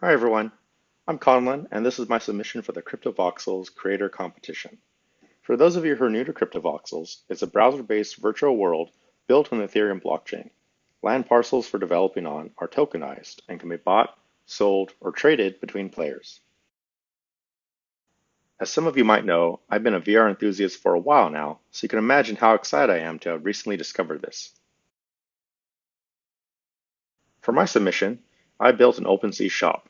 Hi everyone, I'm Conlon and this is my submission for the CryptoVoxels Creator Competition. For those of you who are new to CryptoVoxels, it's a browser-based virtual world built on the Ethereum blockchain. Land parcels for developing on are tokenized and can be bought, sold, or traded between players. As some of you might know, I've been a VR enthusiast for a while now, so you can imagine how excited I am to have recently discovered this. For my submission, I built an OpenSea shop.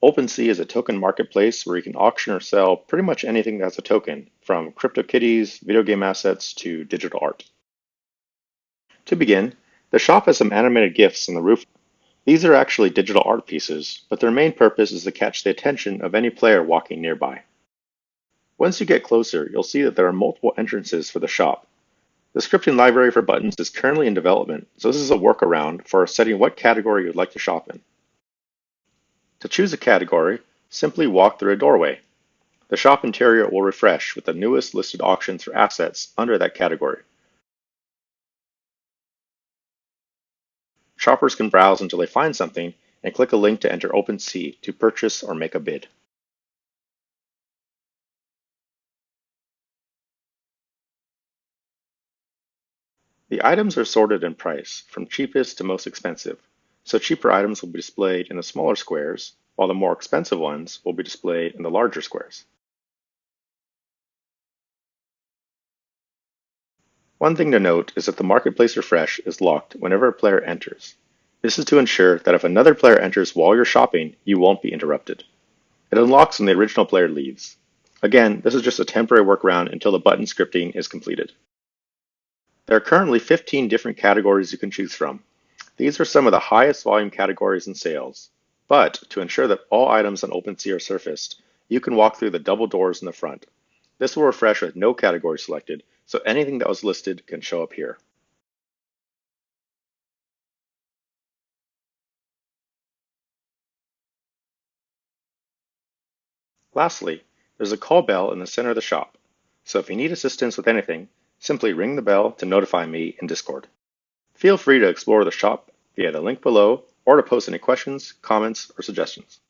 OpenSea is a token marketplace where you can auction or sell pretty much anything that's a token, from CryptoKitties, video game assets, to digital art. To begin, the shop has some animated GIFs on the roof. These are actually digital art pieces, but their main purpose is to catch the attention of any player walking nearby. Once you get closer, you'll see that there are multiple entrances for the shop. The scripting library for buttons is currently in development, so this is a workaround for setting what category you'd like to shop in. To choose a category, simply walk through a doorway. The shop interior will refresh with the newest listed auctions or assets under that category. Shoppers can browse until they find something and click a link to enter OpenSea to purchase or make a bid. The items are sorted in price, from cheapest to most expensive, so cheaper items will be displayed in the smaller squares, while the more expensive ones will be displayed in the larger squares. One thing to note is that the Marketplace Refresh is locked whenever a player enters. This is to ensure that if another player enters while you're shopping, you won't be interrupted. It unlocks when the original player leaves. Again, this is just a temporary workaround until the button scripting is completed. There are currently 15 different categories you can choose from, these are some of the highest volume categories in sales, but to ensure that all items on OpenSea are surfaced, you can walk through the double doors in the front. This will refresh with no category selected, so anything that was listed can show up here. Lastly, there's a call bell in the center of the shop, so if you need assistance with anything, simply ring the bell to notify me in Discord. Feel free to explore the shop via the link below or to post any questions, comments, or suggestions.